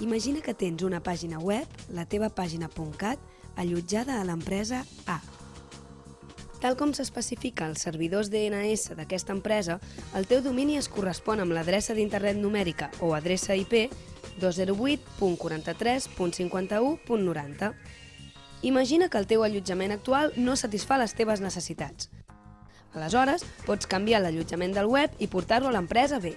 Imagina que tens una pàgina web, la teva pàgina.cat, allotjada a l'empresa A. Tal com s'especifica als servidors DNS d'aquesta empresa, el teu domini es correspon amb l'adreça d'internet numèrica o adreça IP 208.43.51.90. Imagina que el teu allotjament actual no satisfà les teves necessitats. Aleshores, pots canviar l'allotjament del web i portar-lo a l'empresa B.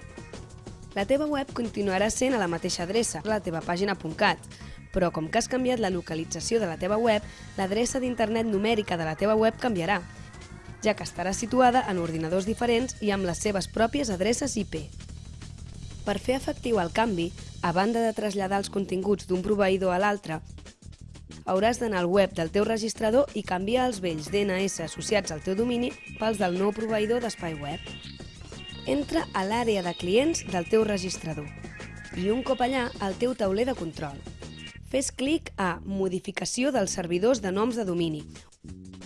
La teva web continuarà sent a la mateixa adreça, la teva pàgina.cat, però com que has canviat la localització de la teva web, l'adreça d'internet numèrica de la teva web canviarà, ja que estarà situada en ordinadors diferents i amb les seves pròpies adreces IP. Per fer efectiu el canvi, a banda de traslladar els continguts d'un proveïdor a l'altre, hauràs d'anar al web del teu registrador i canviar els vells DNS associats al teu domini pels del nou proveïdor d'espai web. Entra a l'àrea de clients del teu registrador i un cop allà al teu tauler de control. Fes clic a Modificació dels servidors de noms de domini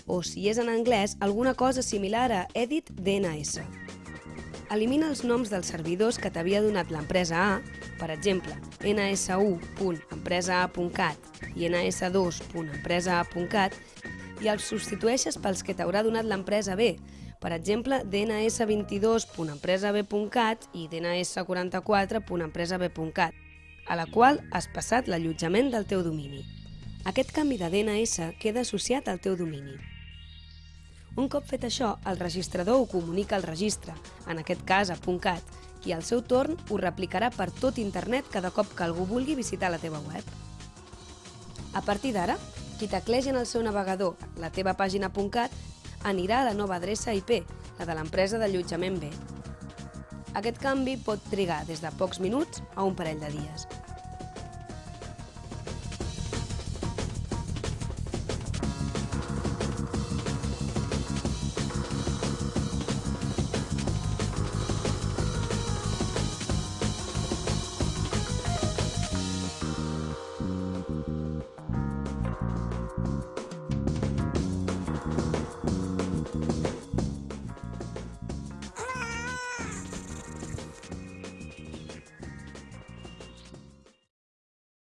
o, si és en anglès, alguna cosa similar a Edit DNS. Elimina els noms dels servidors que t'havia donat l'empresa A, per exemple, ns1.empresaa.cat i ns2.empresaa.cat, i els substitueixes pels que t'haurà donat l'empresa B, per exemple, dns22.empresab.cat i dns44.empresab.cat, a la qual has passat l'allotjament del teu domini. Aquest canvi de DNS queda associat al teu domini. Un cop fet això, el registrador ho comunica al registre, en aquest cas a .cat, i al seu torn ho replicarà per tot internet cada cop que algú vulgui visitar la teva web. A partir d'ara, qui teclegi en el seu navegador la teva pàgina .cat anirà a la nova adreça IP, la de l'empresa d'allotjament B. Aquest canvi pot trigar des de pocs minuts a un parell de dies.